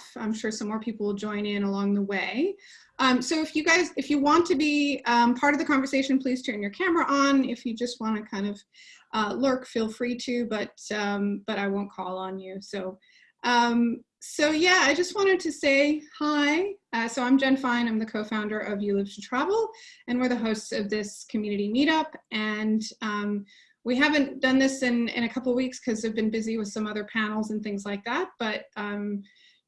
off. I'm sure some more people will join in along the way. Um, so if you guys, if you want to be um, part of the conversation, please turn your camera on. If you just want to kind of uh, lurk, feel free to, but um, but I won't call on you. So um, so yeah, I just wanted to say hi. Uh, so I'm Jen Fine. I'm the co-founder of You Live to Travel, and we're the hosts of this community meetup. And um, we haven't done this in, in a couple weeks because I've been busy with some other panels and things like that, but um,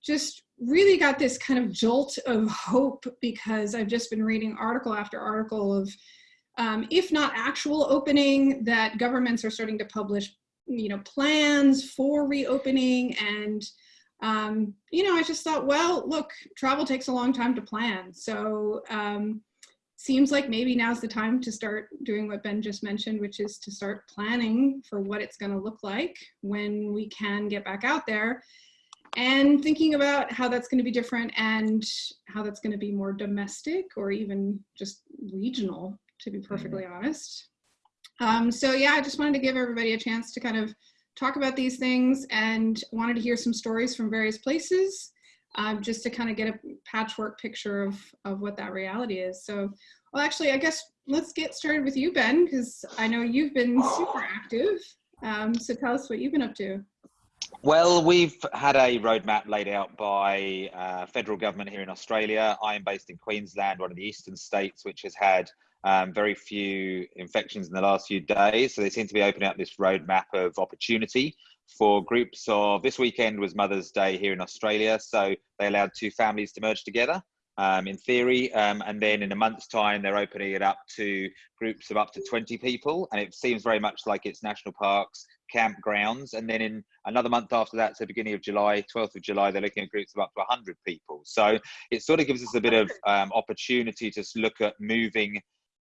just really got this kind of jolt of hope because I've just been reading article after article of, um, if not actual opening, that governments are starting to publish, you know, plans for reopening and um, you know, I just thought, well, look, travel takes a long time to plan. So um, seems like maybe now's the time to start doing what Ben just mentioned, which is to start planning for what it's going to look like when we can get back out there and thinking about how that's going to be different and how that's going to be more domestic or even just regional, to be perfectly mm-hmm. honest. Um, so yeah, I just wanted to give everybody a chance to kind of talk about these things and wanted to hear some stories from various places um, just to kind of get a patchwork picture of, of what that reality is. So, well, actually, I guess let's get started with you, Ben, because I know you've been super active. Um, so tell us what you've been up to. Well, we've had a roadmap laid out by uh, federal government here in Australia. I am based in Queensland, one of the eastern states, which has had um, very few infections in the last few days. So they seem to be opening up this roadmap of opportunity for groups of this weekend was Mother's Day here in Australia, so they allowed two families to merge together. Um, in theory, um, and then in a month's time, they're opening it up to groups of up to 20 people, and it seems very much like it's national parks, campgrounds, and then in another month after that, so beginning of July, 12th of July, they're looking at groups of up to 100 people. So it sort of gives us a bit of um, opportunity to look at moving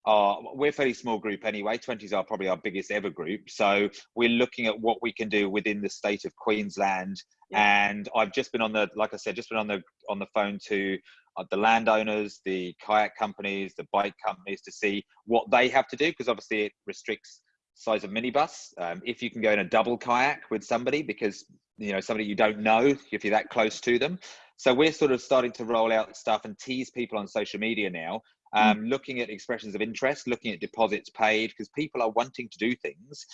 are we're a fairly small group anyway 20s are probably our biggest ever group so we're looking at what we can do within the state of queensland yeah. and i've just been on the like i said just been on the on the phone to uh, the landowners the kayak companies the bike companies to see what they have to do because obviously it restricts size of minibus um, if you can go in a double kayak with somebody because you know somebody you don't know if you're that close to them so we're sort of starting to roll out stuff and tease people on social media now Mm. um, looking at expressions of interest, looking at deposits paid, because people are wanting to do things.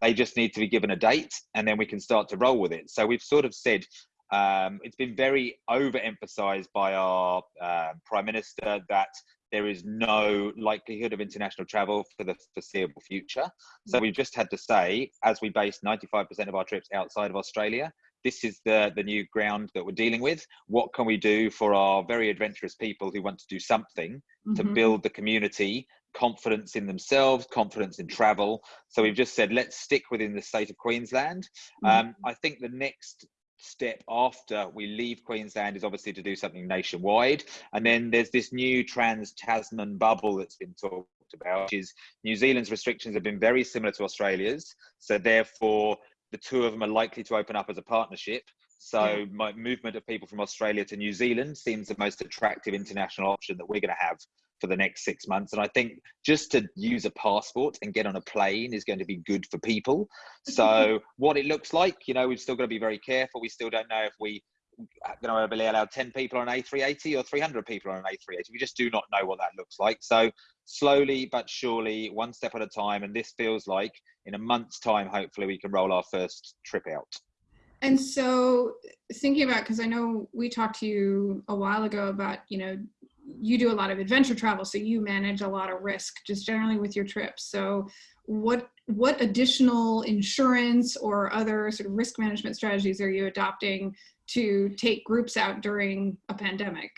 They just need to be given a date and then we can start to roll with it. So we've sort of said, um, it's been very overemphasized by our uh, Prime Minister that there is no likelihood of international travel for the foreseeable future. So we've just had to say, as we base 95% of our trips outside of Australia, this is the, the new ground that we're dealing with. What can we do for our very adventurous people who want to do something mm-hmm. to build the community, confidence in themselves, confidence in travel? So we've just said, let's stick within the state of Queensland. Mm-hmm. Um, I think the next step after we leave Queensland is obviously to do something nationwide. And then there's this new trans Tasman bubble that's been talked about, which is New Zealand's restrictions have been very similar to Australia's. So therefore, the two of them are likely to open up as a partnership. So my movement of people from Australia to New Zealand seems the most attractive international option that we're going to have for the next six months. And I think just to use a passport and get on a plane is going to be good for people. So what it looks like, you know, we've still got to be very careful. We still don't know if we uh, are going to allow 10 people on an A380 or 300 people on an A380. We just do not know what that looks like. So slowly but surely, one step at a time. And this feels like in a month's time, hopefully we can roll our first trip out. And so thinking about, because I know we talked to you a while ago about, you know, you do a lot of adventure travel, so you manage a lot of risk just generally with your trips. So what what additional insurance or other sort of risk management strategies are you adopting to take groups out during a pandemic?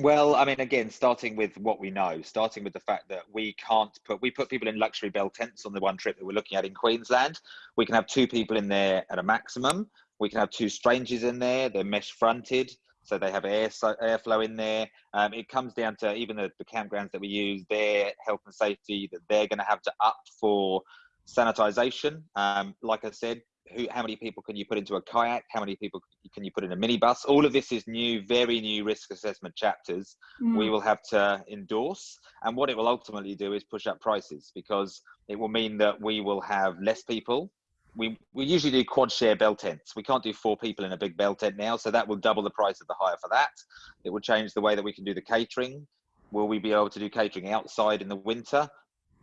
Well, I mean, again, starting with what we know, starting with the fact that we can't put, we put people in luxury bell tents on the one trip that we're looking at in Queensland. We can have two people in there at a maximum. We can have two strangers in there. They're mesh fronted, so they have air so, airflow in there. Um, it comes down to even the, the campgrounds that we use, their health and safety that they're going to have to up for sanitization. Um, like I said, who, how many people can you put into a kayak? How many people can you put in a minibus? All of this is new, very new risk assessment chapters mm. we will have to endorse. And what it will ultimately do is push up prices because it will mean that we will have less people we, we usually do quad share bell tents. We can't do four people in a big bell tent now, so that will double the price of the hire for that. It will change the way that we can do the catering. Will we be able to do catering outside in the winter?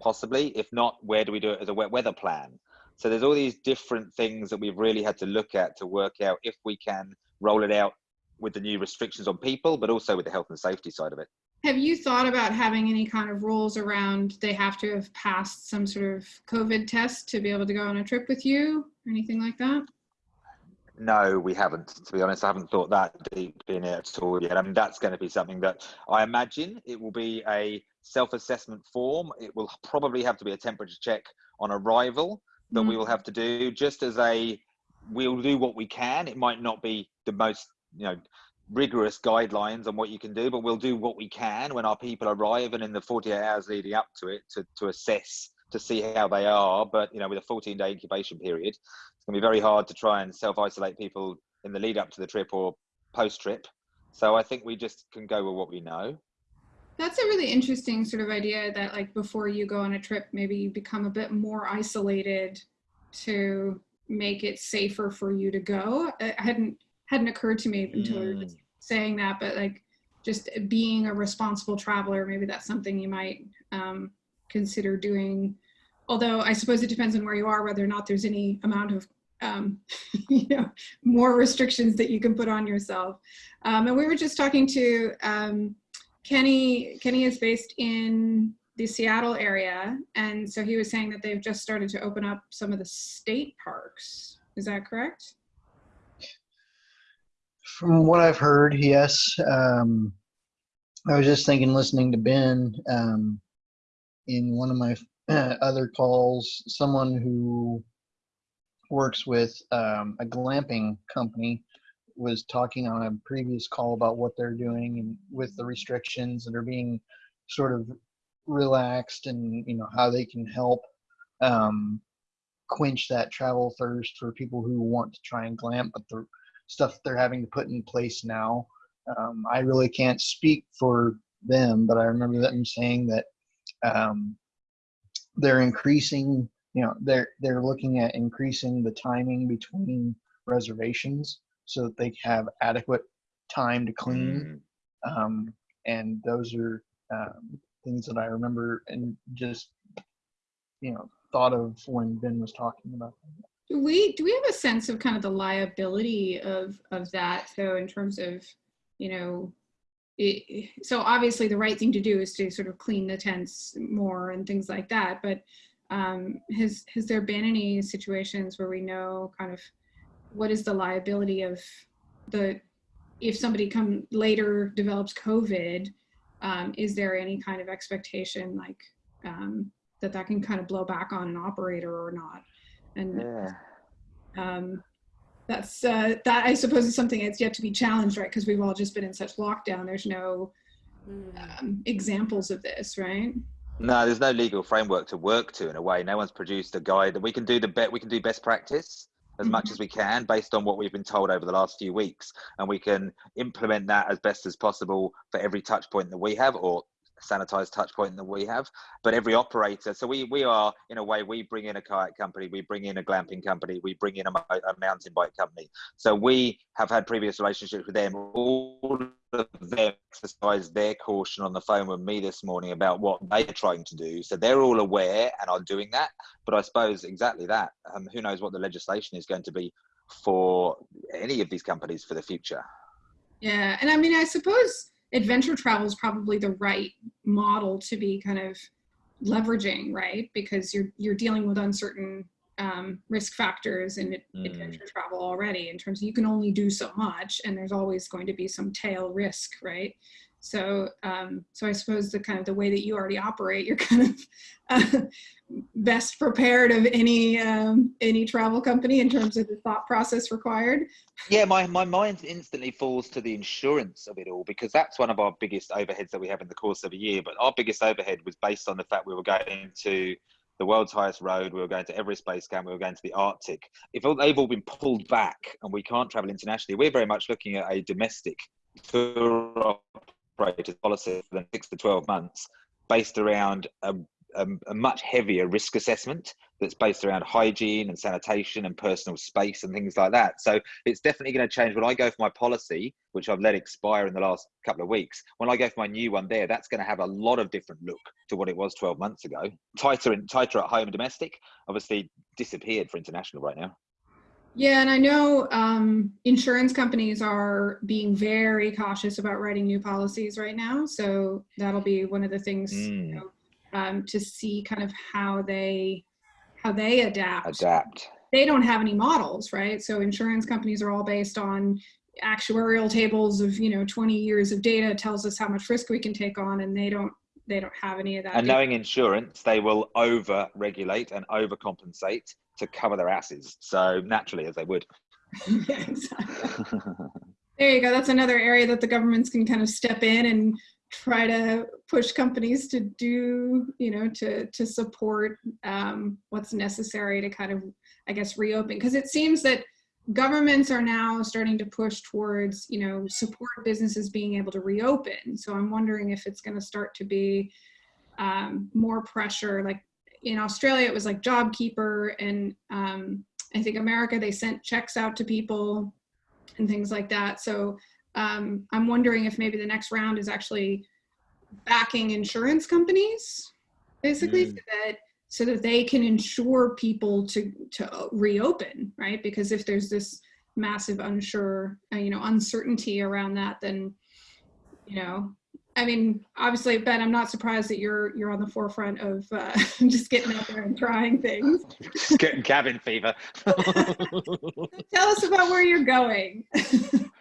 Possibly. If not, where do we do it as a wet weather plan? So there's all these different things that we've really had to look at to work out if we can roll it out with the new restrictions on people, but also with the health and safety side of it. Have you thought about having any kind of rules around they have to have passed some sort of COVID test to be able to go on a trip with you or anything like that? No, we haven't. To be honest, I haven't thought that deep in it at all yet. I mean, that's going to be something that I imagine it will be a self-assessment form. It will probably have to be a temperature check on arrival that mm. we will have to do, just as a we'll do what we can. It might not be the most, you know, rigorous guidelines on what you can do, but we'll do what we can when our people arrive and in the 48 hours leading up to it to, to assess to see how they are. But you know, with a 14 day incubation period, it's gonna be very hard to try and self isolate people in the lead up to the trip or post trip. So I think we just can go with what we know. That's a really interesting sort of idea that like before you go on a trip, maybe you become a bit more isolated to make it safer for you to go. I hadn't hadn't occurred to me until mm. we saying that, but like just being a responsible traveler, maybe that's something you might um, consider doing. Although I suppose it depends on where you are, whether or not there's any amount of um, you know, more restrictions that you can put on yourself. Um, and we were just talking to um, Kenny. Kenny is based in the Seattle area, and so he was saying that they've just started to open up some of the state parks. Is that correct? From what I've heard, yes. Um, I was just thinking, listening to Ben um, in one of my other calls, someone who works with um, a glamping company was talking on a previous call about what they're doing and with the restrictions that are being sort of relaxed and you know how they can help um, quench that travel thirst for people who want to try and glamp but the stuff they're having to put in place now. Um, I really can't speak for them, but I remember them saying that um, they're increasing. You know, they're they're looking at increasing the timing between reservations so that they have adequate time to clean. Mm. Um, and those are um, things that I remember and just you know thought of when Ben was talking about that. Do we do we have a sense of kind of the liability of of that? So in terms of, you know, it, so obviously the right thing to do is to sort of clean the tents more and things like that. But um, has has there been any situations where we know kind of what is the liability of the if somebody come later develops COVID? Um, is there any kind of expectation like um, that that can kind of blow back on an operator or not? And yeah. um, that's uh, that I suppose is something that's yet to be challenged, right? Because we've all just been in such lockdown. There's no mm. um, examples of this, right? No, there's no legal framework to work to in a way. No one's produced a guide, and we can do the bet. We can do best practice as mm-hmm. much as we can based on what we've been told over the last few weeks, and we can implement that as best as possible for every touch point that we have, or sanitized touch point that we have but every operator so we we are in a way we bring in a kayak company we bring in a glamping company we bring in a, a mountain bike company. So we have had previous relationships with them. All of them exercise their caution on the phone with me this morning about what they're trying to do. So they're all aware and are doing that. But i suppose exactly that um, who knows what the legislation is going to be for any of these companies for the future. Yeah and i mean i suppose adventure travel is probably the right model to be kind of leveraging, right? Because you're you're dealing with uncertain um, risk factors in mm. adventure travel already in terms of you can only do so much and there's always going to be some tail risk, right? So, um, so I suppose the kind of the way that you already operate, you're kind of uh, best prepared of any um, any travel company in terms of the thought process required. Yeah, my my mind instantly falls to the insurance of it all because that's one of our biggest overheads that we have in the course of a year. But our biggest overhead was based on the fact we were going to the world's highest road, we were going to Everest Base Camp, we were going to the Arctic. If they've all been pulled back and we can't travel internationally, we're very much looking at a domestic tour operated policy for the six to 12 months based around a, a, a, much heavier risk assessment that's based around hygiene and sanitation and personal space and things like that. So it's definitely going to change. When I go for my policy, which I've let expire in the last couple of weeks, when I go for my new one there, that's going to have a lot of different look to what it was 12 months ago. Tighter and tighter at home and domestic, obviously disappeared for international right now. Yeah, and I know um, insurance companies are being very cautious about writing new policies right now. So that'll be one of the things Mm. you know, um, to see kind of how they how they adapt. Adapt. They don't have any models, right? So insurance companies are all based on actuarial tables of you know 20 years of data tells us how much risk we can take on, and they don't they don't have any of that. And data. knowing insurance, they will over regulate and overcompensate to cover their asses. So naturally, as they would. yeah. There you go. That's another area that the governments can kind of step in and try to push companies to do, you know, to to support um, what's necessary to kind of, I guess, reopen. Because it seems that governments are now starting to push towards, you know, support businesses being able to reopen. So I'm wondering if it's going to start to be um, more pressure. Like in Australia, it was like JobKeeper, and um, I think America they sent checks out to people and things like that. So um, I'm wondering if maybe the next round is actually backing insurance companies, basically, Mm. so that so that they can insure people to to reopen, right? Because if there's this massive unsure, uh, you know, uncertainty around that, then you know. I mean, obviously, Ben, I'm not surprised that you're you're on the forefront of uh, just getting out there and trying things. Just Getting cabin fever. Tell us about where you're going.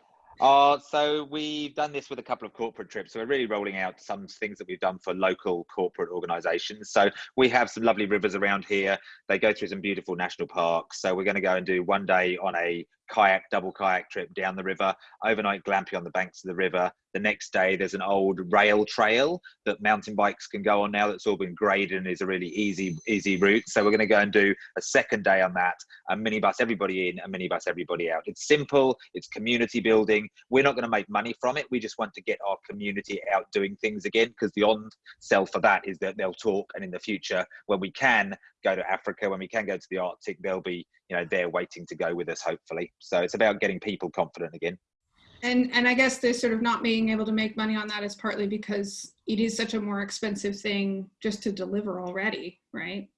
Uh, so we've done this with a couple of corporate trips. So we're really rolling out some things that we've done for local corporate organisations. So we have some lovely rivers around here. They go through some beautiful national parks. So we're going to go and do one day on a kayak, double kayak trip down the river, overnight glamping on the banks of the river. The next day, there's an old rail trail that mountain bikes can go on now. That's all been graded and is a really easy, easy route. So we're going to go and do a second day on that. A minibus everybody in, a minibus everybody out. It's simple. It's community building. We're not going to make money from it. We just want to get our community out doing things again because the on sell for that is that they'll talk and in the future when we can go to Africa, when we can go to the Arctic, they'll be, you know, there waiting to go with us, hopefully. So it's about getting people confident again. And and I guess the sort of not being able to make money on that is partly because it is such a more expensive thing just to deliver already, right?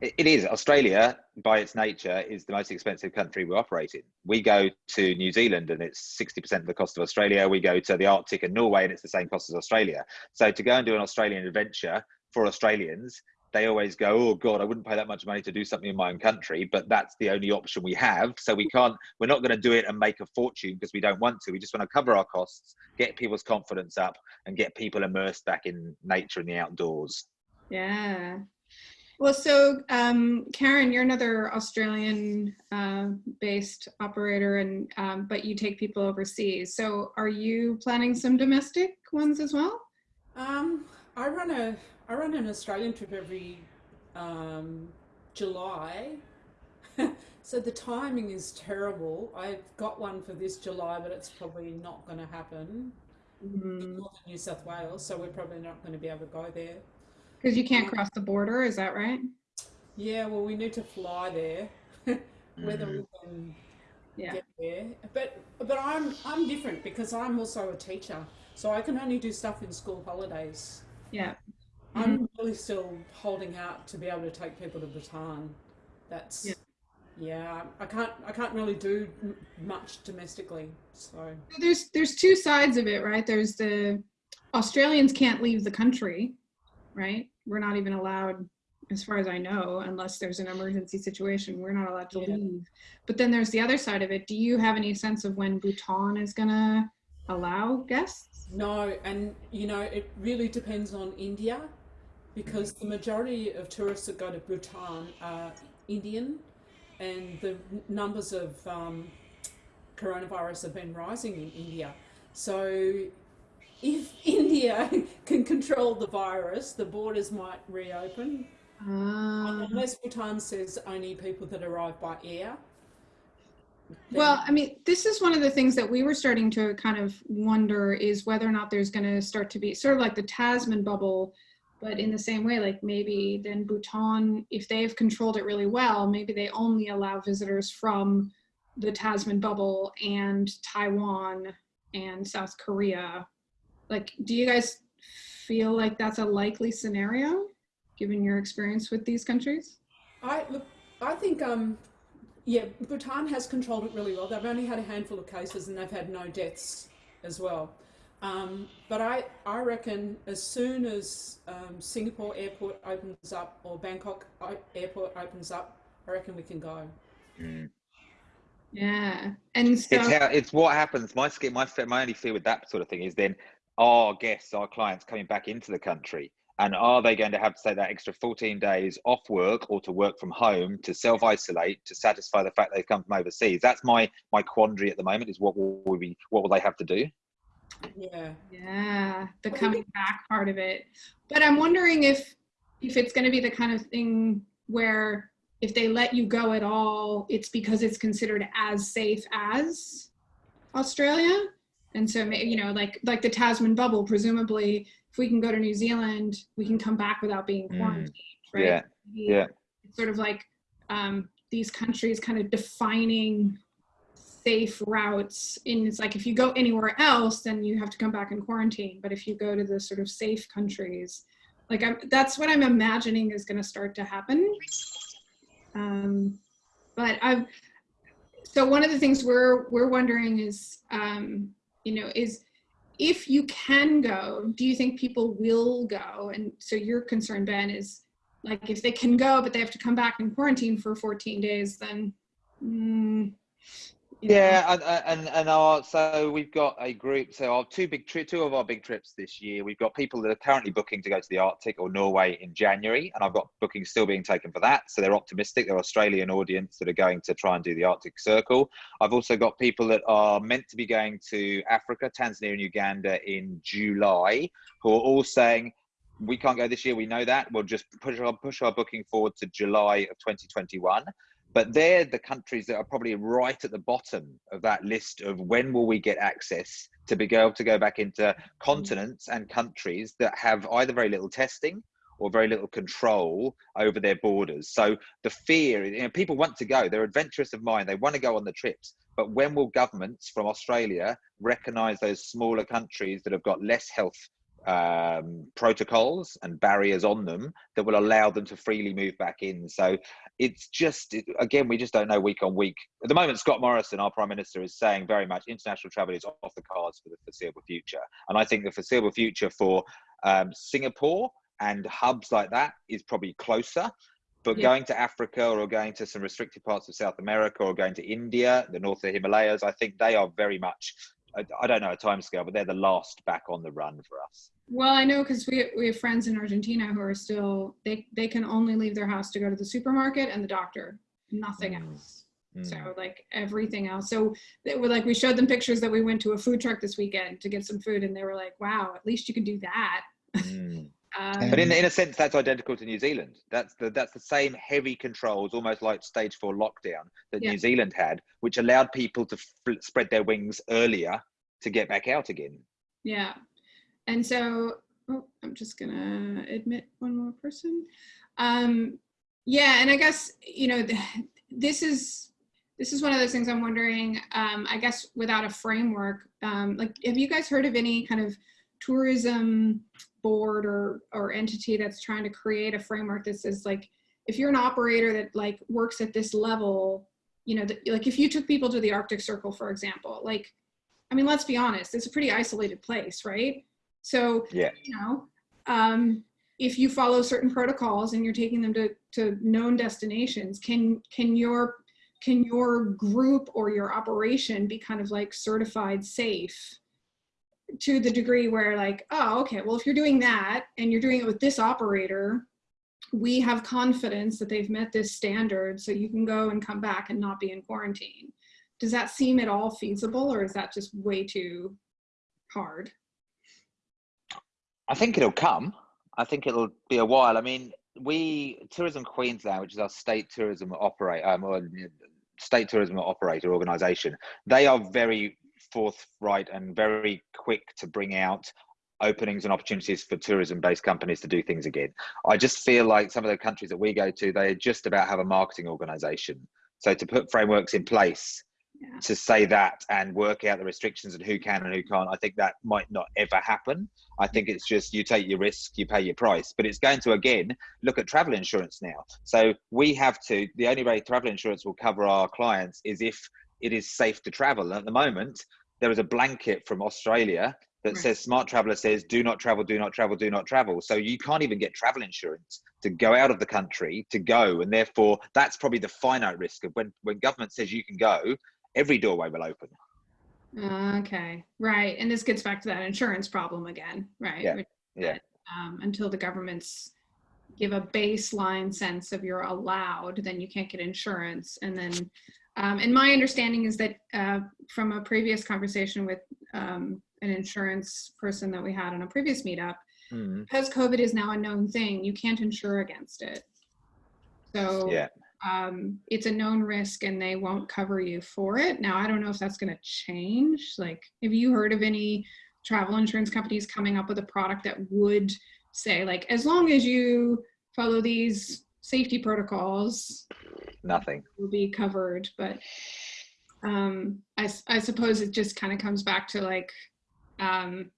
It it is. Australia, by its nature, is the most expensive country we operate in. We go to New Zealand and it's 60% of the cost of Australia. We go to the Arctic and Norway and it's the same cost as Australia. So to go and do an Australian adventure for Australians, they always go, oh God, I wouldn't pay that much money to do something in my own country, but that's the only option we have. So we can't, we're not going to do it and make a fortune because we don't want to. We just want to cover our costs, get people's confidence up, and get people immersed back in nature and the outdoors. Yeah. Well, so um, Karen, you're another Australian uh, based operator, and um, but you take people overseas. So are you planning some domestic ones as well? Um, I run a I run an Australian trip every um, July. so the timing is terrible. I've got one for this July, but it's probably not going to happen. Mm-hmm. Because Northern New South Wales, so we're probably not going to be able to go there. Because you can't um, cross the border, is that right? Yeah, well, we need to fly there. Whether we mm-hmm. can Yeah. get there, but but I'm I'm different because I'm also a teacher, so I can only do stuff in school holidays. Yeah. I'm mm-hmm. really still holding out to be able to take people to Bhutan. That's Yeah. yeah. I can't I can't really do much domestically. So There's there's two sides of it, right? There's the Australians can't leave the country, right? We're not even allowed, as far as I know, unless there's an emergency situation, we're not allowed to Yeah. leave. But then there's the other side of it. Do you have any sense of when Bhutan is gonna allow guests? no, and you know it really depends on India, because the majority of tourists that go to Bhutan are Indian, and the numbers of um, coronavirus have been rising in India. So if India can control the virus, the borders might reopen. Uh, Unless Bhutan says only people that arrive by air. Well, I mean, this is one of the things that we were starting to kind of wonder is whether or not there's going to start to be sort of like the Tasman bubble but in the same way, like maybe then Bhutan, if they've controlled it really well, maybe they only allow visitors from the Tasman bubble and Taiwan and South Korea. Like, do you guys feel like that's a likely scenario given your experience with these countries? I look. I think. Um, yeah, Bhutan has controlled it really well. They've only had a handful of cases and they've had no deaths as well. Um, but I, I reckon as soon as um, Singapore airport opens up or Bangkok airport opens up, I reckon we can go. Mm. Yeah, and so It's how it's what happens. My sk- my fe- my only fear with that sort of thing is then our guests, our clients coming back into the country, and are they going to have to take that extra 14 days off work or to work from home to self isolate to satisfy the fact they've come from overseas? That's my my quandary at the moment. Is what will we what will they have to do? Yeah. yeah, the What do you coming back part of it. But I'm wondering if if it's going to be the kind of thing where if they let you go at all, it's because it's considered as safe as Australia. And so, ma- you know, like like the Tasman bubble, presumably, if we can go to New Zealand, we can come back without being Mm. quarantined, right? Yeah, yeah. It's sort of like um, these countries kind of defining safe routes. And it's like if you go anywhere else, then you have to come back in quarantine. But if you go to the sort of safe countries, like I'm, that's what I'm imagining is going to start to happen. Um, but I've so one of the things we're we're wondering is um, you know is if you can go do you think people will go and so your concern ben is like if they can go but they have to come back in quarantine for 14 days then mm. Yeah, and uh, and and our so we've got a group. So our two big tri- two of our big trips this year. We've got people that are currently booking to go to the Arctic or Norway in January, and I've got bookings still being taken for that. So they're optimistic. They're Australian audience that are going to try and do the Arctic Circle. I've also got people that are meant to be going to Africa, Tanzania, and Uganda in July, who are all saying. We can't go this year. We know that. We'll just push our push our booking forward to July of 2021 but they're the countries that are probably right at the bottom of that list of when will we get access to be able to go back into continents and countries that have either very little testing or very little control over their borders. So the fear you know people want to go. They're adventurous of mind. They want to go on the trips. But when will governments from australia recognize those smaller countries that have got less health um, protocols and barriers on them that will allow them to freely move back in. So it's just, it, again, we just don't know week on week. At the moment, Scott Morrison, our Prime Minister, is saying very much international travel is off the cards for the foreseeable future. And I think the foreseeable future for um, Singapore and hubs like that is probably closer. But Yeah. going to Africa or going to some restricted parts of South America or going to India, the north of the Himalayas, I think they are very much I, I don't know a timescale, but they're the last back on the run for us. well i know because we, we have friends in argentina who are still they they can only leave their house to go to the supermarket and the doctor nothing Mm. else Mm. So like everything else. So they were like, we showed them pictures that we went to a food truck this weekend to get some food, and they were like, "Wow, at least you can do that." Mm. Um, But in, in a sense, that's identical to New Zealand. That's the that's the same heavy controls, almost like stage four lockdown that Yeah. New Zealand had, which allowed people to f- spread their wings earlier to get back out again. yeah, and so oh, I'm just gonna admit one more person. Um, yeah, and I guess you know th- this is this is one of those things I'm wondering. Um, I guess without a framework, um, like have you guys heard of any kind of tourism board or or entity that's trying to create a framework that says like if you're an operator that like works at this level you know that, like if you took people to the arctic circle for example like i mean let's be honest it's a pretty isolated place right so Yeah. you know um if you follow certain protocols and you're taking them to to known destinations can can your can your group or your operation be kind of like certified safe to the degree where like oh okay well if you're doing that and you're doing it with this operator we have confidence that they've met this standard so you can go and come back and not be in quarantine does that seem at all feasible or is that just way too hard I think it'll come. I think it'll be a while. I mean, we Tourism Queensland, which is our state tourism operate, um, or state tourism operator organisation, they are very forthright and very quick to bring out openings and opportunities for tourism-based companies to do things again. I just feel like some of the countries that we go to, they just about have a marketing organization. So to put frameworks in place Yeah. to say that and work out the restrictions and who can and who can't, I think that might not ever happen. I think it's just you take your risk, you pay your price. But it's going to again look at travel insurance now. So we have to. The only way travel insurance will cover our clients is if it is safe to travel. At the moment, there is a blanket from Australia that Right. says Smart Traveller says do not travel, do not travel, do not travel. So you can't even get travel insurance to go out of the country to go, and therefore that's probably the finite risk of when when government says you can go, every doorway will open. Okay, right. And this gets back to that insurance problem again, right? Yeah, Which- yeah. Um, until the governments give a baseline sense of you're allowed, then you can't get insurance. And then, um, and my understanding is that uh, from a previous conversation with um, an insurance person that we had on a previous meetup, Mm, because COVID is now a known thing, you can't insure against it. So yeah. um, it's a known risk and they won't cover you for it. Now, I don't know if that's going to change. Like, have you heard of any travel insurance companies coming up with a product that would say, like, as long as you follow these safety protocols, Nothing. will be covered? But um, I, I suppose it just kind of comes back to like, um,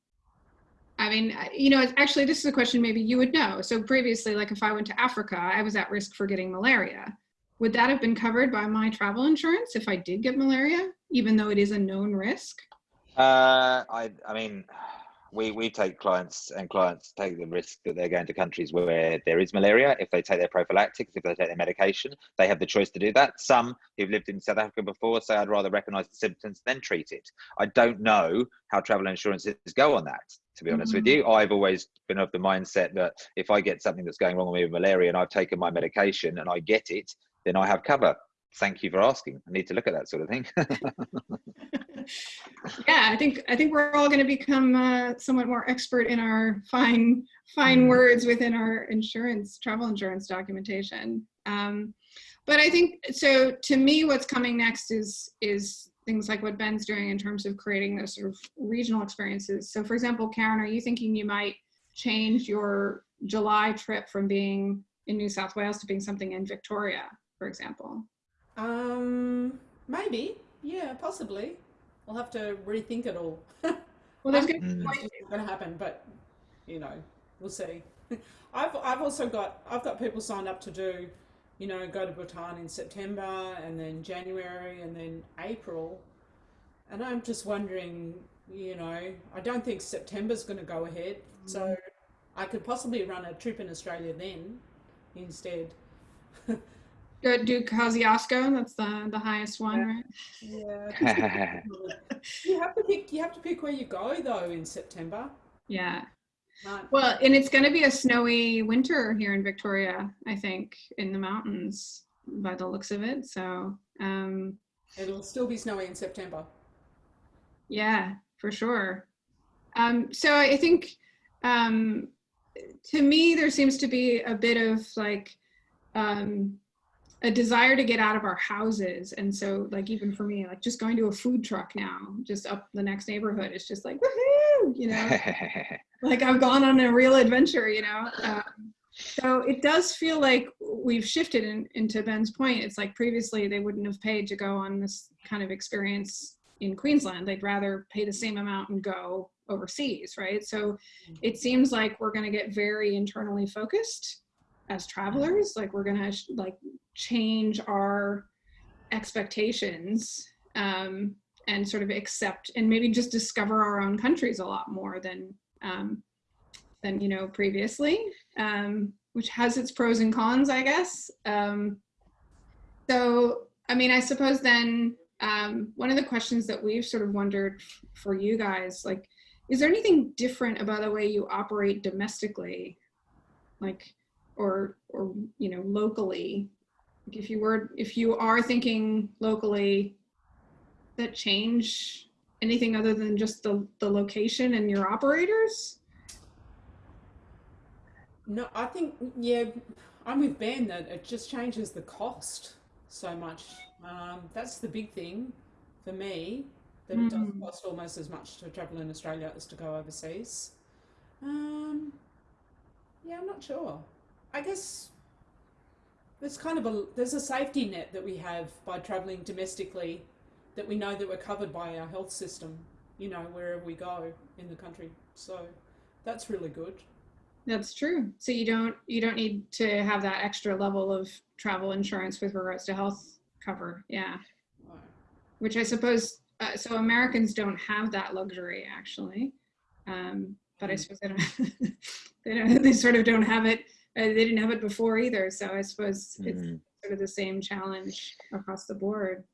I mean, you know, actually, this is a question maybe you would know. So previously, like if I went to Africa, I was at risk for getting malaria. Would that have been covered by my travel insurance if I did get malaria, even though it is a known risk? Uh, I, I mean, we, we take clients and clients take the risk that they're going to countries where there is malaria. If they take their prophylactics, if they take their medication, they have the choice to do that. Some who've lived in South Africa before say, I'd rather recognize the symptoms than treat it. I don't know how travel insurances go on that, to be honest with Mhm. you. I've always been of the mindset that if I get something that's going wrong with me with malaria and I've taken my medication and I get it, then I have cover. Thank you for asking. I need to look at that sort of thing. yeah, I think I think we're all going to become uh, somewhat more expert in our fine fine Mm. words within our insurance travel insurance documentation. Um, but I think so. To me, what's coming next is is things like what Ben's doing in terms of creating those sort of regional experiences. So, for example, Karen, are you thinking you might change your July trip from being in New South Wales to being something in Victoria, for example? Um, maybe. Yeah, possibly. I'll have to rethink it all. Well, there's going to Mm. not sure it's going to happen, but you know, we'll see. I've I've also got I've got people signed up to do, you know, go to Bhutan in September and then January and then April, and I'm just wondering, you know, I don't think September's going to go ahead, so I could possibly run a trip in Australia then, instead. Go do Kosciuszko. That's the the highest one, Yeah. right? Yeah. you have to pick. You have to pick where you go though in September. Yeah. Can't- Well, and it's going to be a snowy winter here in Victoria, I think, in the mountains by the looks of it. So, um, It'll still be snowy in September. yeah, for sure. Um, so I think um, to me, there seems to be a bit of like um, a desire to get out of our houses. And so, like, even for me, like just going to a food truck now, just up the next neighborhood, it's just like, woohoo, you know? like I've gone on a real adventure, you know. Um, so it does feel like we've shifted in, into Ben's point. It's like previously they wouldn't have paid to go on this kind of experience in Queensland. They'd rather pay the same amount and go overseas, right? So it seems like we're going to get very internally focused as travelers. Like we're to like change our expectations um, and sort of accept and maybe just discover our own countries a lot more than um, than you know previously, um, which has its pros and cons, I guess. Um, so, I mean, I suppose then um, one of the questions that we've sort of wondered for you guys, like, is there anything different about the way you operate domestically, like, or or you know, locally? If you were, if you are thinking locally, that change anything other than just the the location and your operators? No, I think yeah, I'm with Ben that it just changes the cost so much. Um, that's the big thing for me. That it doesn't Mm. cost almost as much to travel in Australia as to go overseas. Um, yeah, I'm not sure. I guess there's kind of a there's a safety net that we have by traveling domestically, that we know that we're covered by our health system. You know, wherever we go in the country. So that's really good. That's true. So you don't you don't need to have that extra level of travel insurance with regards to health cover. Yeah, which I suppose uh, so Americans don't have that luxury actually. Um, but I Mm. suppose they don't. they don't. They sort of don't have it. Uh, they didn't have it before either. So I suppose it's Mm. sort of the same challenge across the board.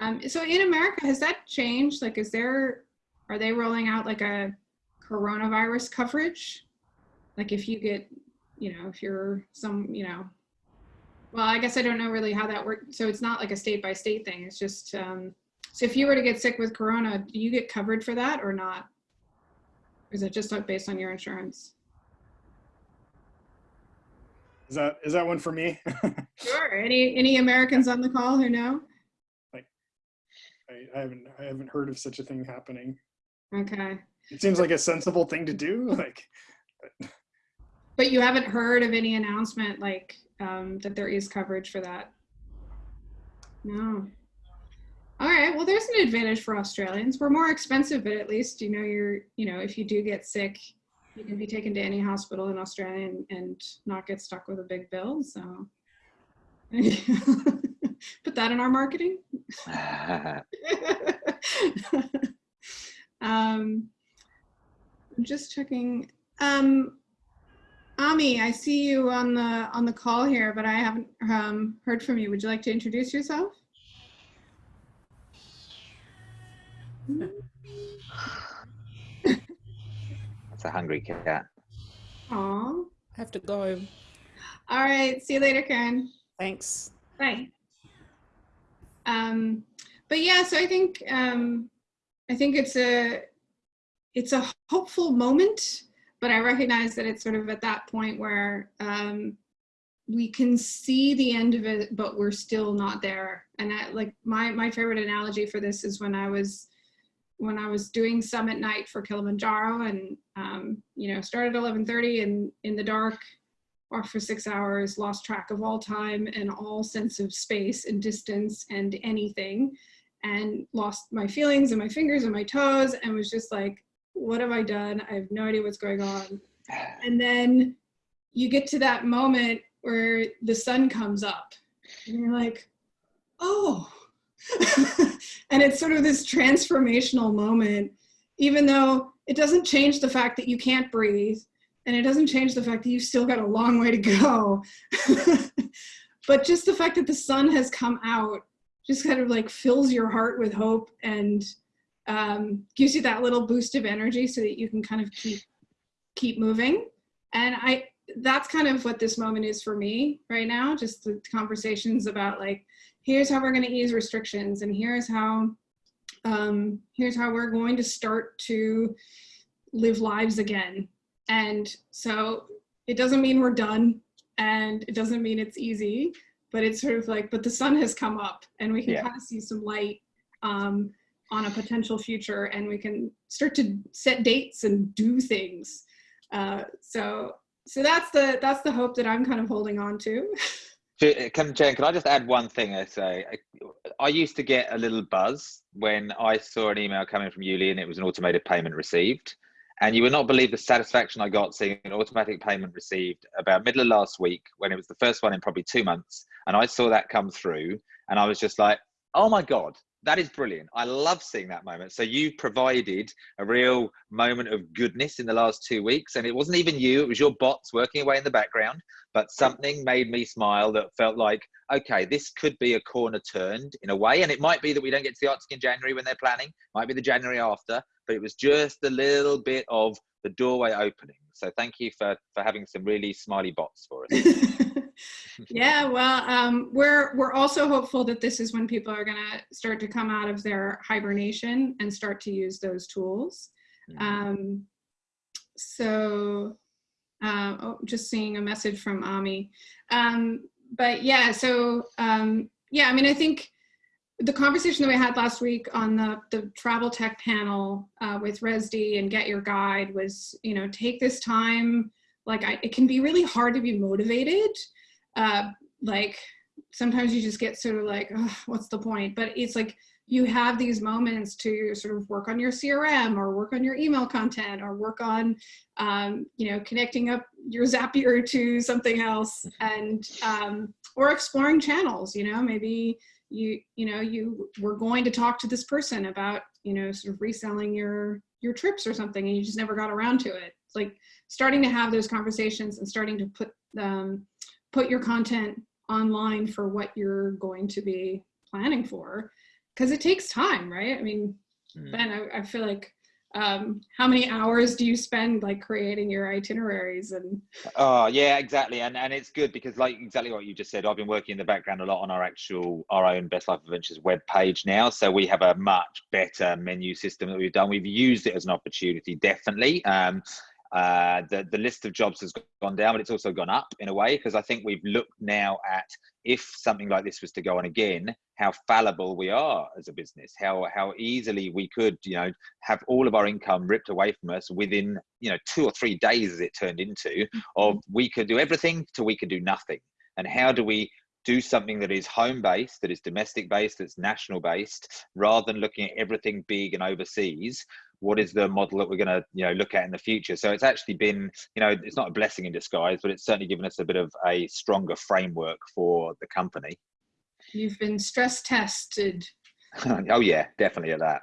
Um, so in America, has that changed? Like, is there, are they rolling out like a coronavirus coverage? Like if you get, you know, if you're some, you know, well, I guess I don't know really how that works. So it's not like a state by state thing. It's just, um, so if you were to get sick with corona, do you get covered for that or not? Or is it just based on your insurance? Is that is that one for me? Sure. Any, any Americans on the call who know? Like, I, I haven't I haven't heard of such a thing happening. Okay. It seems like a sensible thing to do. Like But you haven't heard of any announcement like um, that there is coverage for that? No. All right. Well, there's an advantage for Australians. We're more expensive, but at least you know you're you know if you do get sick, you can be taken to any hospital in Australia and, and not get stuck with a big bill. So put that in our marketing. um, I'm just checking. Um, Ami, I see you on the on the call here, but I haven't um, heard from you. Would you like to introduce yourself? That's a hungry cat. Aw. Have to go. All right. See you later, Karen. Thanks. Bye. Um, but yeah, so I think um, I think it's a it's a hopeful moment, but I recognize that it's sort of at that point where um, we can see the end of it, but we're still not there. And I, like my my favorite analogy for this is when I was when I was doing summit night for Kilimanjaro, and um, you know started at 11:30 and in the dark walked for six hours, lost track of all time and all sense of space and distance and anything, and lost my feelings and my fingers and my toes, and was just like, what have I done? I have no idea what's going on. And then you get to that moment where the sun comes up, and you're like, oh. and it's sort of this transformational moment, even though it doesn't change the fact that you can't breathe and it doesn't change the fact that you've still got a long way to go. but just the fact that the sun has come out just kind of like fills your heart with hope and um, gives you that little boost of energy so that you can kind of keep keep moving. And I that's kind of what this moment is for me right now. Just the conversations about like, here's how we're going to ease restrictions, and here's how um, here's how we're going to start to live lives again and so it doesn't mean we're done and it doesn't mean it's easy, but it's sort of like, but the sun has come up and we can Yeah. kind of see some light um, on a potential future and we can start to set dates and do things. Uh, so, so that's the, that's the hope that I'm kind of holding on to. Can, Jen, can I just add one thing? I say, I, I used to get a little buzz when I saw an email coming from YouLi and it was an automated payment received. And you would not believe the satisfaction I got seeing an automatic payment received about middle of last week when it was the first one in probably two months. And I saw that come through and I was just like, oh my God, that is brilliant. I love seeing that moment. So you provided a real moment of goodness in the last two weeks. And it wasn't even you, it was your bots working away in the background. But something made me smile that felt like, okay, this could be a corner turned in a way. And it might be that we don't get to the Arctic in January when they're planning, might be the January after, but it was just a little bit of the doorway opening. So thank you for, for having some really smiley bots for us. yeah, well, um, we're we're also hopeful that this is when people are going to start to come out of their hibernation and start to use those tools. Um, so, uh, oh, just seeing a message from Ami. Um, but yeah, so um, yeah, I mean, I think the conversation that we had last week on the, the travel tech panel uh, with Rezdy and Get Your Guide was, you know, take this time. Like, I, it can be really hard to be motivated. Uh, like, sometimes you just get sort of like, oh, what's the point? But it's like you have these moments to sort of work on your CRM or work on your email content or work on, um, you know, connecting up your Zapier to something else and um, or exploring channels. You know, maybe you you know you were going to talk to this person about you know sort of reselling your your trips or something and you just never got around to it it's like starting to have those conversations and starting to put um, put your content online for what you're going to be planning for because it takes time right i mean Mm. ben I, I feel like um, how many hours do you spend like creating your itineraries and Oh yeah, exactly, and and it's good because like exactly what you just said. I've been working in the background a lot on our actual our own Best Life Adventures web page now, so we have a much better menu system that we've done. We've used it as an opportunity, definitely. Um, uh, the the list of jobs has gone down, but it's also gone up in a way because I think we've looked now at if something like this was to go on again, how fallible we are as a business, how how easily we could you know have all of our income ripped away from us within you know two or three days, as it turned into, of we could do everything to we could do nothing, and how do we do something that is home based, that is domestic based, that's national based, rather than looking at everything big and overseas what is the model that we're going to you know look at in the future so it's actually been you know it's not a blessing in disguise but it's certainly given us a bit of a stronger framework for the company you've been stress tested oh yeah definitely at that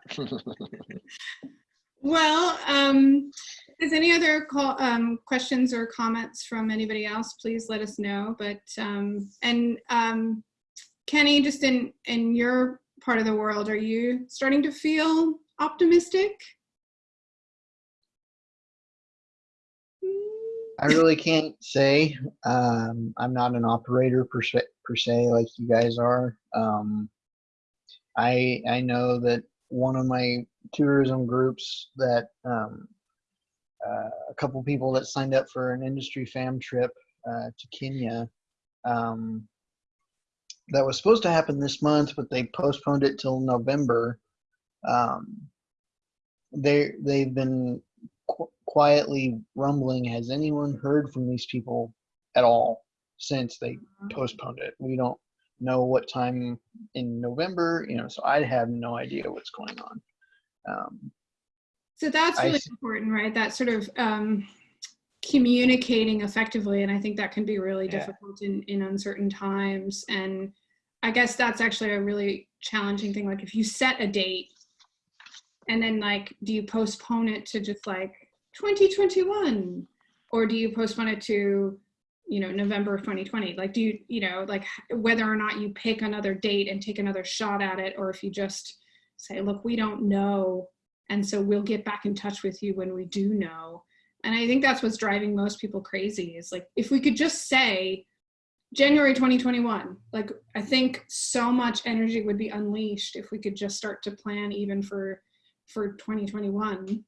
Well, um, if any other call, um, questions or comments from anybody else, please let us know. But um, and um, Kenny, just in in your part of the world, are you starting to feel optimistic? I really can't say. Um, I'm not an operator per se, per se like you guys are. Um, I I know that one of my tourism groups that um, uh, a couple people that signed up for an industry fam trip uh, to Kenya um, that was supposed to happen this month, but they postponed it till November. Um, they they've been quietly rumbling. Has anyone heard from these people at all since they postponed it? We don't know what time in November, you know, so I have no idea what's going on. Um, So that's really see. important, right? That sort of um, communicating effectively, and I think that can be really Yeah. difficult in in uncertain times. And I guess that's actually a really challenging thing. Like if you set a date, and then like, do you postpone it to just like 2021, or do you postpone it to you know November of 2020? Like, do you you know like whether or not you pick another date and take another shot at it, or if you just say, look, we don't know and so we'll get back in touch with you when we do know. And i think that's what's driving most people crazy is like if we could just say january 2021 like i think so much energy would be unleashed if we could just start to plan even for for 2021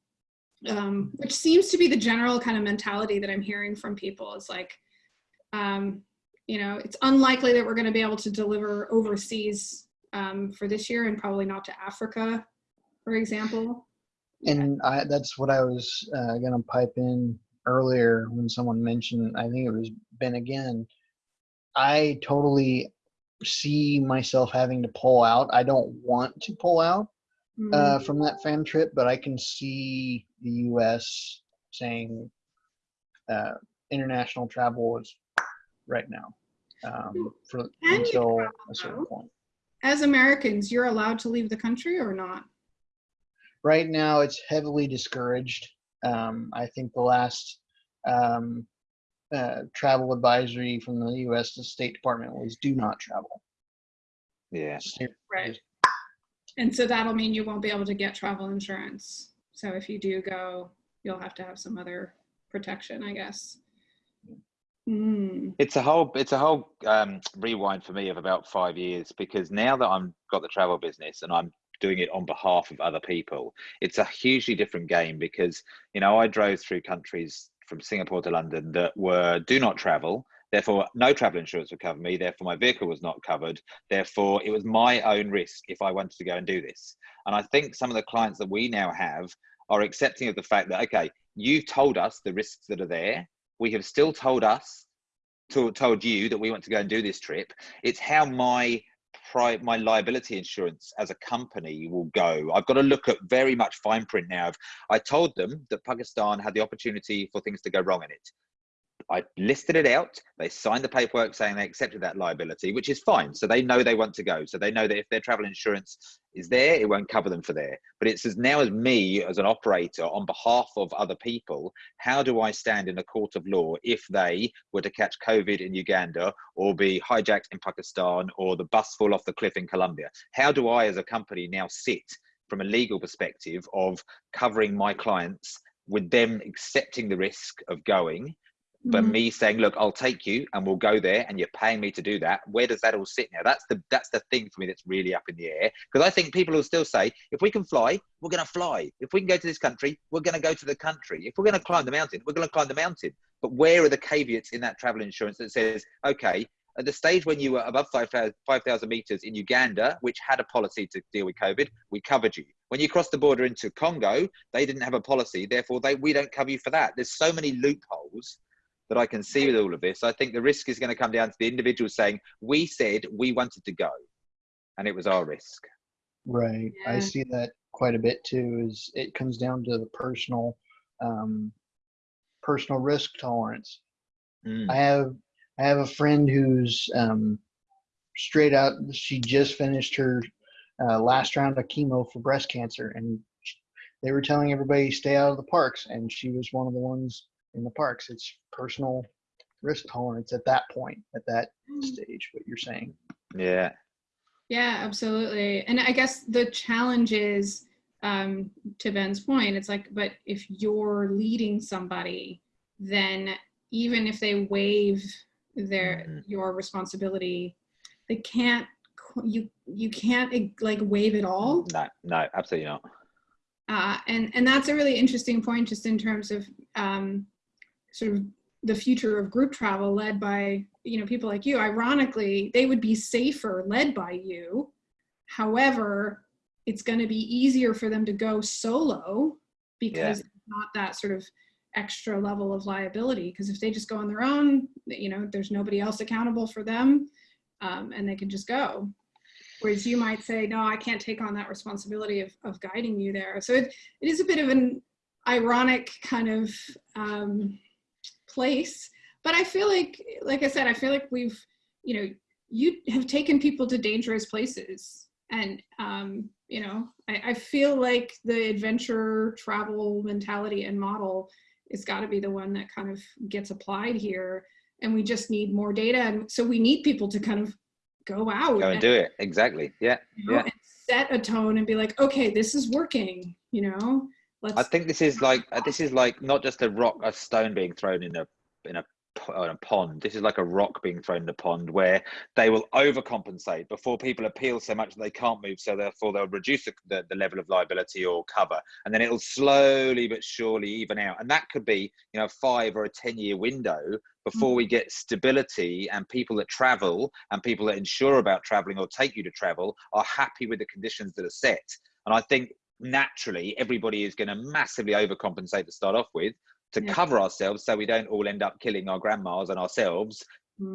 um, which seems to be the general kind of mentality that i'm hearing from people is like um, you know it's unlikely that we're going to be able to deliver overseas um, for this year and probably not to africa for example and I, that's what I was uh, going to pipe in earlier when someone mentioned, I think it was Ben again. I totally see myself having to pull out. I don't want to pull out Mm. uh, from that fam trip, but I can see the U.S. saying uh, international travel is right now um, for Can until a certain point. as Americans, you're allowed to leave the country or not? right now it's heavily discouraged. Um, I think the last um, uh, travel advisory from the U.S. The State Department was do not travel. yeah Right. And so that'll mean you won't be able to get travel insurance. So if you do go, you'll have to have some other protection, I guess. Mm. it's a whole it's a whole um, rewind for me of about five years because now that i'm got the travel business and i'm doing it on behalf of other people it's a hugely different game because you know i drove through countries from singapore to london that were do not travel Therefore, no travel insurance would cover me. Therefore, my vehicle was not covered. Therefore, it was my own risk if I wanted to go and do this. And I think some of the clients that we now have are accepting of the fact that, okay, you've told us the risks that are there. We have still told us, to, told you that we want to go and do this trip. It's how my my liability insurance as a company will go. I've got to look at very much fine print now. I told them that Pakistan had the opportunity for things to go wrong in it. I listed it out. They signed the paperwork saying they accepted that liability, which is fine. So they know they want to go. So they know that if their travel insurance is there, it won't cover them for there. But it's as now as me as an operator on behalf of other people, how do I stand in a court of law if they were to catch COVID in Uganda or be hijacked in Pakistan or the bus fall off the cliff in Colombia? How do I as a company now sit from a legal perspective of covering my clients with them accepting the risk of going but Mhm. me saying look i'll take you and we'll go there and you're paying me to do that where does that all sit now that's the that's the thing for me that's really up in the air because i think people will still say if we can fly we're going to fly if we can go to this country we're going to go to the country if we're going to climb the mountain we're going to climb the mountain but where are the caveats in that travel insurance that says okay at the stage when you were above 5,000 5,000 meters in Uganda, which had a policy to deal with COVID, we covered you. When you crossed the border into Congo, they didn't have a policy, therefore they, we don't cover you for that. There's so many loopholes that I can see with all of this. I think the risk is going to come down to the individual saying, we said we wanted to go, and it was our risk. Right. I see that quite a bit too. Is it comes down to the personal, um, personal risk tolerance. Mm. I have I have a friend who's um, straight out. She just finished her uh, last round of chemo for breast cancer, and sh- they were telling everybody stay out of the parks, and she was one of the ones in the parks. It's personal risk tolerance at that point, at that stage. What you're saying. Yeah. Yeah, absolutely. And I guess the challenge is, um, to Ben's point, it's like, but if you're leading somebody, then even if they waive their Mhm. your responsibility, they can't you you can't eh, like waive it all. No, no, absolutely not. Uh, and and that's a really interesting point, just in terms of um, sort of the future of group travel led by you know people like you. Ironically, they would be safer led by you. However, it's going to be easier for them to go solo because it's not that sort of extra level of liability. Because if they just go on their own, you know, there's nobody else accountable for them, um, and they can just go. Whereas you might say, no, I can't take on that responsibility of, of guiding you there. So it, it is a bit of an ironic kind of um, place. But I feel like, like I said, I feel like we've, you know, you have taken people to dangerous places. And, um, you know, I, I feel like the adventure travel mentality and model has got to be the one that kind of gets applied here. And we just need more data. And so we need people to kind of go out Go and do it. Exactly. Yeah. you know, Yeah. and set a tone and be like, okay, this is working, you know, I think this is like uh, this is like not just a rock, a stone being thrown in a in a, p- in a pond. This is like a rock being thrown in a pond where they will overcompensate before people appeal so much that they can't move. So therefore they'll reduce the, the, the level of liability or cover, and then it'll slowly but surely even out. And that could be you know five or a ten year window before we get stability and people that travel and people that insure about traveling or take you to travel are happy with the conditions that are set. And I think naturally everybody is going to massively overcompensate to start off with to Yeah. cover ourselves so we don't all end up killing our grandmas and ourselves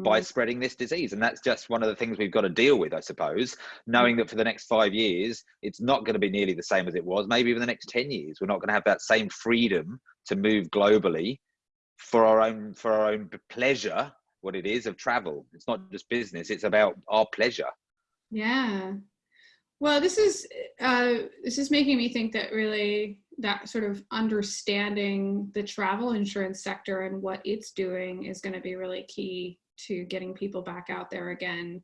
by Mm, spreading this disease. And that's just one of the things we've got to deal with i suppose knowing that for the next five years it's not going to be nearly the same as it was. Maybe even the next 10 years we're not going to have that same freedom to move globally for our own for our own pleasure what it is of travel. It's not just business it's about our pleasure. Yeah. Well, this is, uh, this is making me think that really that sort of understanding the travel insurance sector and what it's doing is going to be really key to getting people back out there again.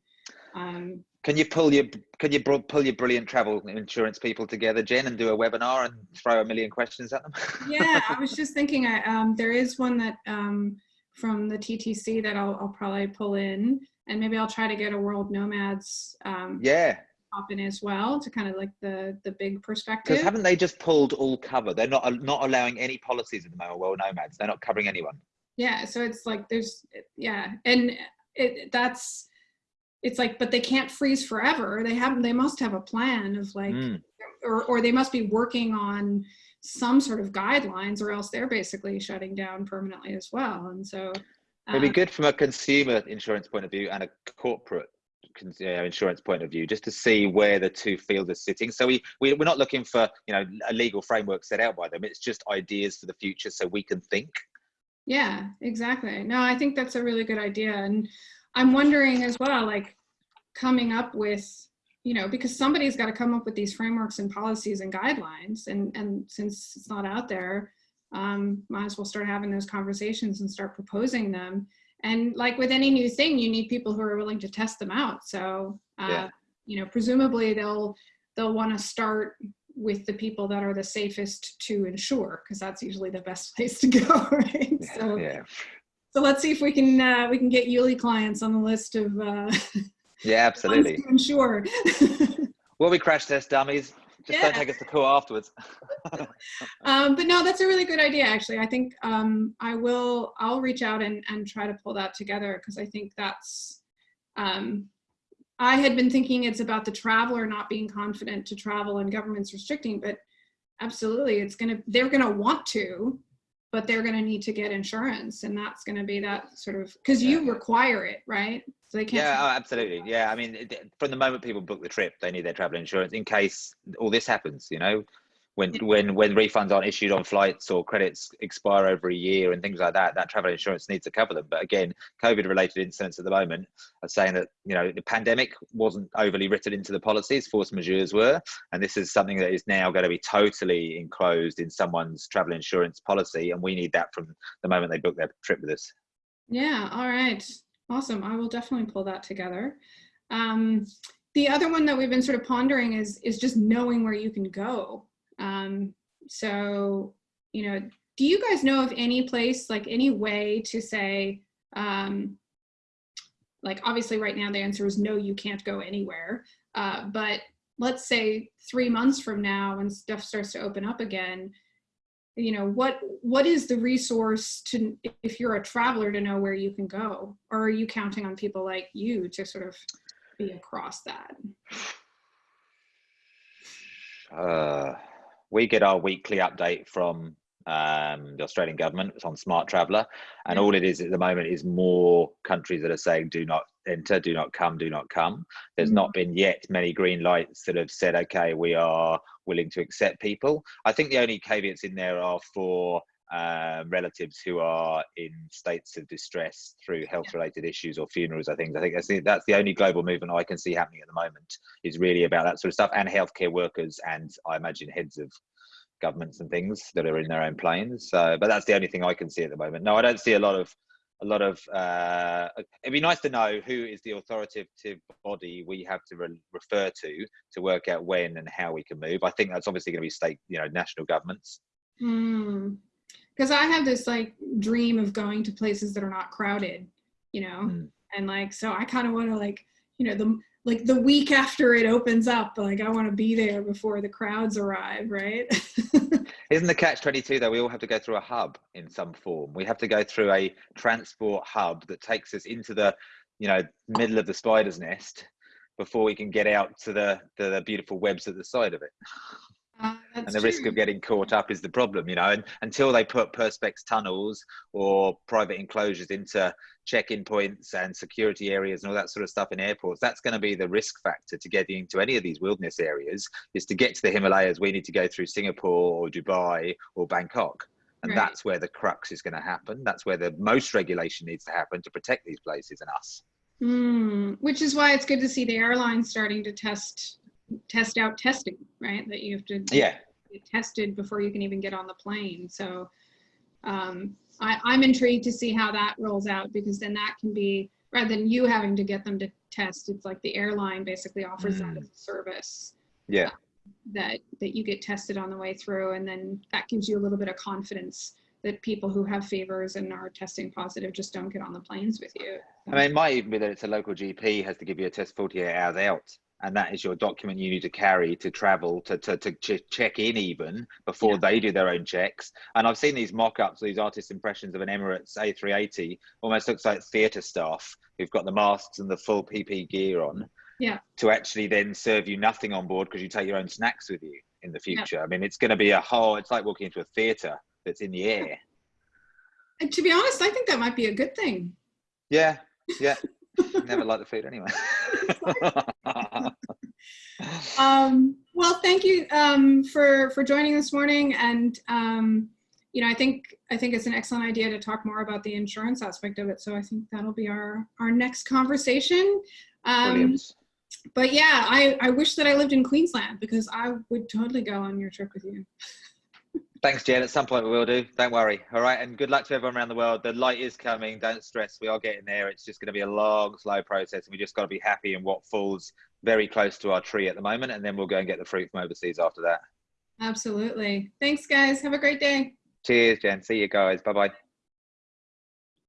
Um, Can you pull your can you pull your brilliant travel insurance people together, Jen, and do a webinar and throw a million questions at them? yeah, I was just thinking, I, um, there is one that um, from the TTC that I'll, I'll probably pull in, and maybe I'll try to get a World Nomads um, yeah, pop in as well to kind of like the the big perspective. because haven't they just pulled all cover? They're not not allowing any policies at the moment. Well, nomads, they're not covering anyone. Yeah, so it's like there's yeah, and it that's it's like but they can't freeze forever. They have they must have a plan of like Mm. or or they must be working on some sort of guidelines or else they're basically shutting down permanently as well. And so It'd be um, good from a consumer insurance point of view and a corporate cons- you know, insurance point of view, just to see where the two fields are sitting. So we, we we're not looking for you know a legal framework set out by them. It's just ideas for the future, so we can think. Yeah, exactly. No, I think that's a really good idea. And I'm wondering as well, like coming up with, you know, because somebody's got to come up with these frameworks and policies and guidelines. And, and since it's not out there, um, might as well start having those conversations and start proposing them. And like with any new thing, you need people who are willing to test them out. So, uh, Yeah. you know, presumably they'll, they'll want to start with the people that are the safest to insure, because that's usually the best place to go, right? So, Yeah, so let's see if we can uh, we can get YouLi clients on the list of uh, yeah, absolutely. to insure. Will we crash test dummies? Just don't Yeah. take us to court afterwards. um, but no, that's a really good idea. Actually, I think um, I will. I'll reach out and and try to pull that together because I think that's. Um, I had been thinking it's about the traveler not being confident to travel and governments restricting, but absolutely, it's gonna. They're gonna want to, but they're gonna need to get insurance, and that's gonna be that sort of because you require it, right? So they can't. Yeah, oh, absolutely. Yeah, I mean, from the moment people book the trip, they need their travel insurance in case all this happens. You know, when when when refunds aren't issued on flights or credits expire over a year and things like that, that travel insurance needs to cover them. But again, COVID-related incidents at the moment are saying that you know the pandemic wasn't overly written into the policies, force majeures were, and this is something that is now going to be totally enclosed in someone's travel insurance policy, and we need that from the moment they book their trip with us. Yeah, all right. Awesome. I will definitely pull that together. Um, the other one that we've been sort of pondering is is just knowing where you can go. Um, so, you know, do you guys know of any place, like any way to say, um, like obviously right now the answer is no, you can't go anywhere. Uh, but let's say three months from now when stuff starts to open up again, you know what what is the resource to if you're a traveler to know where you can go or are you counting on people like you to sort of be across that Uh, we get our weekly update from um, the Australian government. It's on Smartraveller, and all it is at the moment is more countries that are saying "Do not enter, do not come, do not come." There's Mm. not been yet many green lights that have said, "Okay, we are willing to accept people." I think the only caveats in there are for um, relatives who are in states of distress through health-related issues or funerals. I think I think that's the, that's the only global movement I can see happening at the moment is really about that sort of stuff and healthcare workers and I imagine heads of governments and things that are in their own planes. So, but that's the only thing I can see at the moment. No, I don't see a lot of a lot of. Uh, it'd be nice to know who is the authoritative body we have to re- refer to to work out when and how we can move. I think that's obviously going to be state, you know, national governments. Because i have this like dream of going to places that are not crowded you know Mm. and like so i kind of want to like you know the like the week after it opens up like i want to be there before the crowds arrive right Isn't the catch 22 though? We all have to go through a hub in some form. We have to go through a transport hub that takes us into the, you know, middle of the spider's nest before we can get out to the, the, the beautiful webs at the side of it. Uh, and the risk of getting caught up is the problem, you know. And until they put perspex tunnels or private enclosures into check-in points and security areas and all that sort of stuff in airports, that's going to be the risk factor to getting into any of these wilderness areas. Is to get to the Himalayas, we need to go through Singapore or Dubai or Bangkok, and Right. that's where the crux is going to happen. That's where the most regulation needs to happen to protect these places and us. Mm, which is why it's good to see the airlines starting to test test out testing, right? That you have to Yeah, get tested before you can even get on the plane. So um, I, I'm intrigued to see how that rolls out because then that can be rather than you having to get them to test. It's like the airline basically offers that Mm. as a service yeah. that that you get tested on the way through, and then that gives you a little bit of confidence that people who have fevers and are testing positive just don't get on the planes with you. I mean, it might even be that it's a local GP has to give you a test 48 hours out and that is your document you need to carry to travel to to, to ch- check in even before Yeah. they do their own checks. And I've seen these mock-ups, these artist impressions of an Emirates A380, almost looks like theatre staff who've got the masks and the full PP gear on. Yeah. To actually then serve you nothing on board because you take your own snacks with you in the Yeah. future. I mean, it's going to be a whole. It's like walking into a theatre that's in the air. And to be honest, I think that might be a good thing. Yeah, yeah. Never like the food anyway. Um, well, thank you um, for for joining this morning, and um, you know, I think I think it's an excellent idea to talk more about the insurance aspect of it. So I think that'll be our our next conversation. Um, but yeah, I I wish that I lived in Queensland because I would totally go on your trip with you. Thanks, Jen. At some point we will do. Don't worry. All right, and good luck to everyone around the world. The light is coming. Don't stress. We are getting there. It's just going to be a long, slow process, and we just got to be happy in what falls very close to our tree at the moment, and then we'll go and get the fruit from overseas after that. Absolutely. Thanks, guys. Have a great day. Cheers, Jen. See you guys. Bye bye.